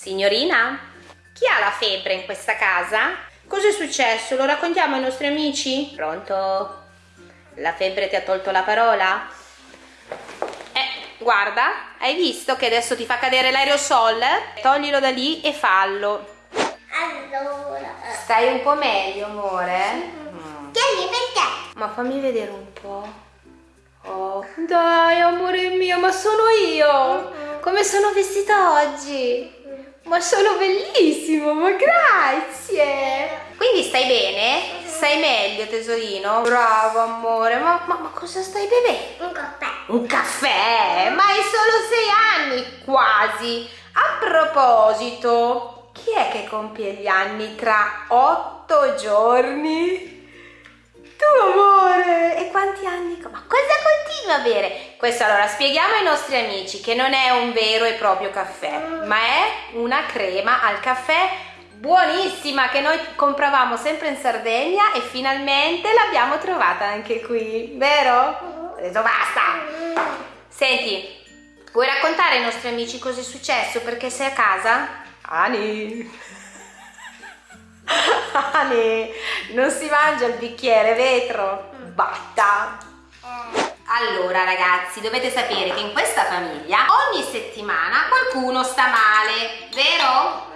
Signorina, chi ha la febbre in questa casa? Cos'è successo? Lo raccontiamo ai nostri amici? Pronto? La febbre ti ha tolto la parola? Eh, guarda, hai visto che adesso ti fa cadere l'aerosol? Toglilo da lì e fallo. Allora. Stai un po' meglio, amore? Mm. Tieni perché? Ma fammi vedere un po'. Oh, dai, amore mio, ma sono io! Come sono vestita oggi? Ma sono bellissimo, ma grazie! Quindi stai bene? Stai meglio, tesorino? Bravo, amore, ma, ma, ma cosa stai bevendo? Un caffè. Un caffè? Ma hai solo sei anni, quasi! A proposito, chi è che compie gli anni tra otto giorni? Tu amore! E quanti anni? Ma cosa continua a bere? Questo allora spieghiamo ai nostri amici che non è un vero e proprio caffè, ma è una crema al caffè buonissima che noi compravamo sempre in Sardegna e finalmente l'abbiamo trovata anche qui, vero? Ho detto basta! Senti, vuoi raccontare ai nostri amici cosa è successo perché sei a casa? Ani! Ani, non si mangia il bicchiere vetro, batta. Allora ragazzi, dovete sapere che in questa famiglia ogni settimana qualcuno sta male, vero?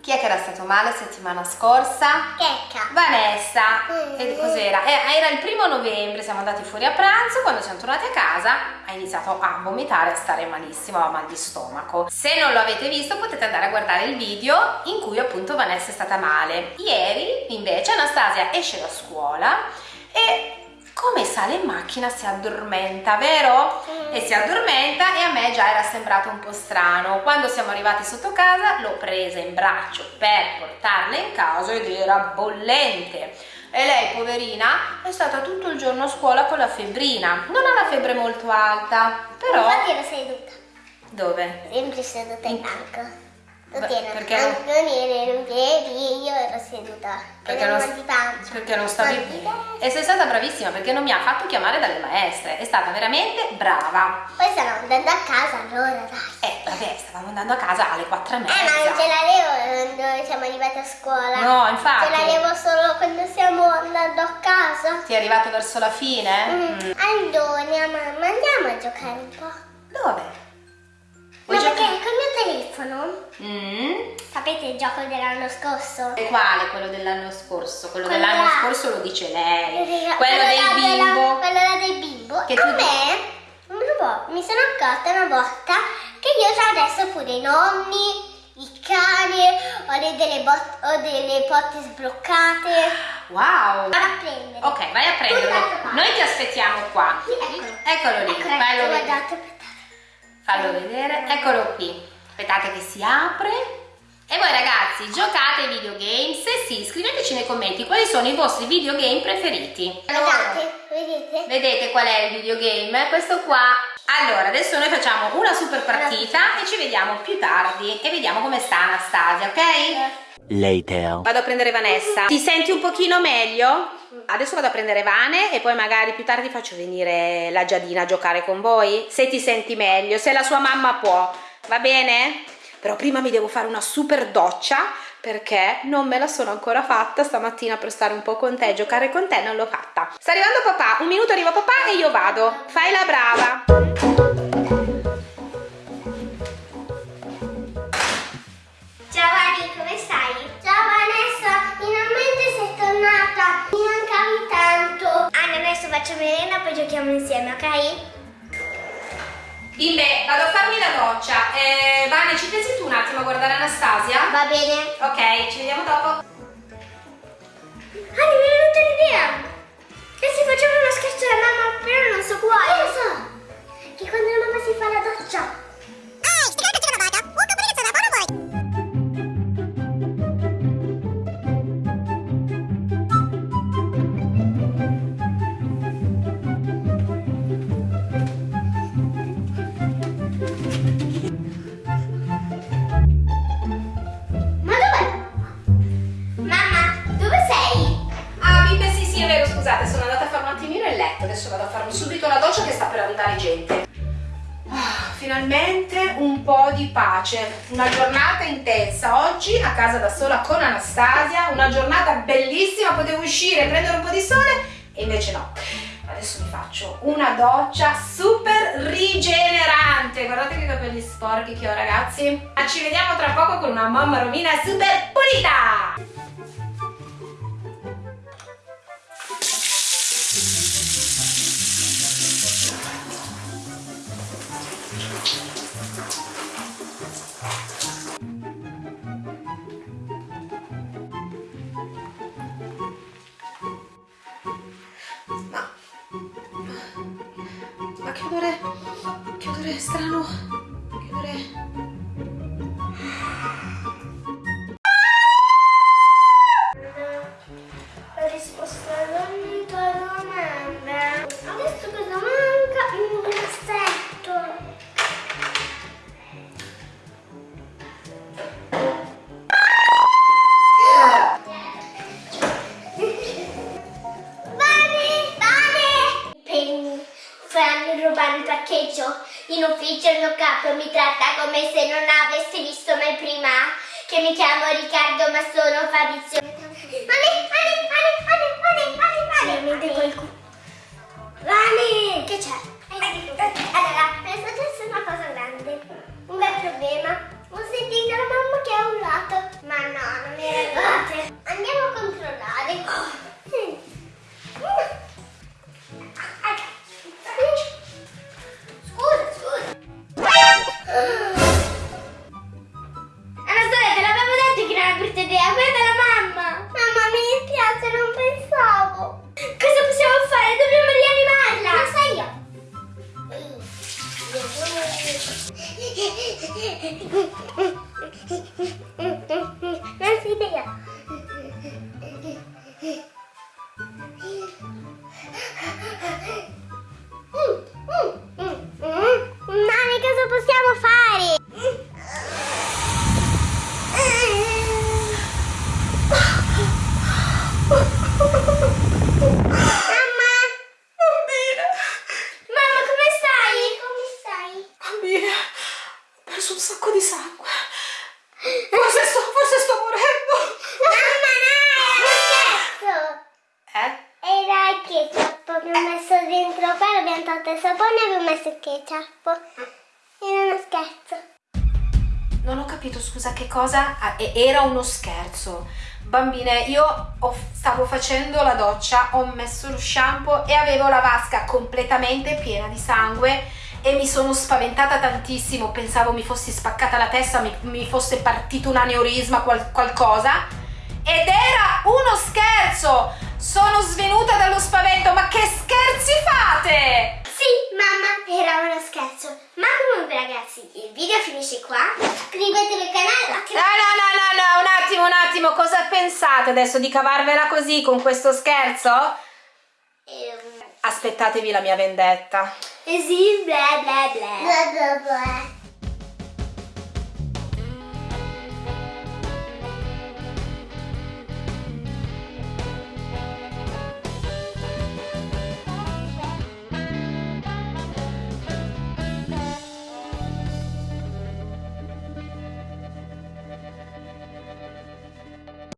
Chi è che era stato male settimana scorsa? Checca. Vanessa, Mm. e cos'era? Eh, Era il primo novembre, siamo andati fuori a pranzo, quando siamo tornati a casa ha iniziato a vomitare, a stare malissimo, a mal di stomaco. Se non lo avete visto potete andare a guardare il video in cui appunto Vanessa è stata male. Ieri invece Anastasia esce da scuola e come sale in macchina si addormenta, vero? E si addormenta e a me già era sembrato un po' strano. Quando siamo arrivati sotto casa l'ho presa in braccio per portarla in casa ed era bollente. E lei, poverina, è stata tutto il giorno a scuola con la febbrina. Non ha la febbre molto alta, però... Infatti ero seduta. Dove? Sempre seduta in banco. Tu Beh, perché non, non- eri in piedi, io ero seduta. Perché Ero non, perché non stavi pancia. E sei stata bravissima perché non mi ha fatto chiamare dalle maestre. È stata veramente brava. Poi stavamo andando a casa allora, dai. Eh, vabbè, stavamo andando a casa alle quattro e Eh, ma non mezza. ce l'avevo quando siamo arrivati a scuola. No, infatti. Ce l'avevo solo quando stiamo andando a casa. Ti è arrivato verso la fine? Mm. Mm. Allora, mamma, andiamo a giocare un po'. Dove? No, perché giocare? col mio telefono, Mm. sapete il gioco dell'anno scorso? E quale? Quello dell'anno scorso? Quello Quello dell'anno là. scorso lo dice lei. Quello Quello del della- bimbo. quello là del bimbo. Che a tu- me, po', mi sono accorta una volta che io già adesso pure i nonni, i cani, ho le- delle, ho delle porte sbloccate. Wow. Vado a prendere. Ok, vai a prenderlo. Noi ti aspettiamo qua. Sì, eccolo. Eccolo lì. Ecco, Fallo ecco, guardate, aspettate. Fallo vedere. Eccolo qui. Aspettate che si apre. E voi ragazzi, giocate ai videogame? Se sì, scriveteci nei commenti quali sono i vostri videogame preferiti. Guardate, vedete? Vedete qual è il videogame? Questo qua. Allora, adesso noi facciamo una super partita e ci vediamo più tardi e vediamo come sta Anastasia, ok? Later. Vado a prendere Vanessa. Ti senti un pochino meglio? Adesso vado a prendere Vane e poi magari più tardi faccio venire la Giadina a giocare con voi. Se ti senti meglio, se la sua mamma può, va bene? Però prima mi devo fare una super doccia perché non me la sono ancora fatta stamattina per stare un po' con te, giocare con te non l'ho fatta. Sta arrivando papà, un minuto arriva papà e io vado. Fai la brava. Ciao Ani, come stai? Ciao Vanessa, finalmente sei tornata. Mi mancavi tanto. Ani, adesso faccio merenda poi giochiamo insieme, ok? Bimbe, vado a farmi la doccia. Eh, Vane, ci pensi tu un attimo a guardare Anastasia? Va bene. Ok, ci vediamo dopo. Ani, mi è venuta un'idea. E se facciamo uno scherzo alla mamma, però non so quale. Finalmente un po' di pace. Una giornata intensa. oggi a casa da sola con Anastasia, una giornata bellissima, potevo uscire, prendere un po' di sole e invece no. Adesso mi faccio una doccia super rigenerante. Guardate che capelli sporchi che ho ragazzi. Ci vediamo tra poco con una mamma Romina super pulita! Che odore... Che odore strano... Che odore... In ufficio il mio capo mi tratta come se non avessi visto mai prima. Che mi chiamo Riccardo ma sono Fabrizio. Vane, Vane, un sacco di sangue. Forse sto, forse sto morendo. Mamma, no! Scherzo! Eh? Era il ketchup, abbiamo messo dentro qua, abbiamo tolto il sapone e abbiamo messo il ketchup. Era uno scherzo. Non ho capito, scusa, che cosa? Ah, era uno scherzo. Bambine, io ho- stavo facendo la doccia, ho messo lo shampoo e avevo la vasca completamente piena di sangue e mi sono spaventata tantissimo. Pensavo mi fossi spaccata la testa, mi, mi fosse partito un aneurisma, qual- qualcosa. Ed era uno scherzo! Sono svenuta dallo spavento, ma che scherzi fate? Sì, mamma, era uno scherzo. Ma comunque ragazzi, il video finisce qua. Iscrivetevi al canale. No, no, no, no, no, un attimo, un attimo, cosa pensate adesso di cavarvela così con questo scherzo? Ehm, Aspettatevi la mia vendetta. Is he blah blah blah? Blah blah blah.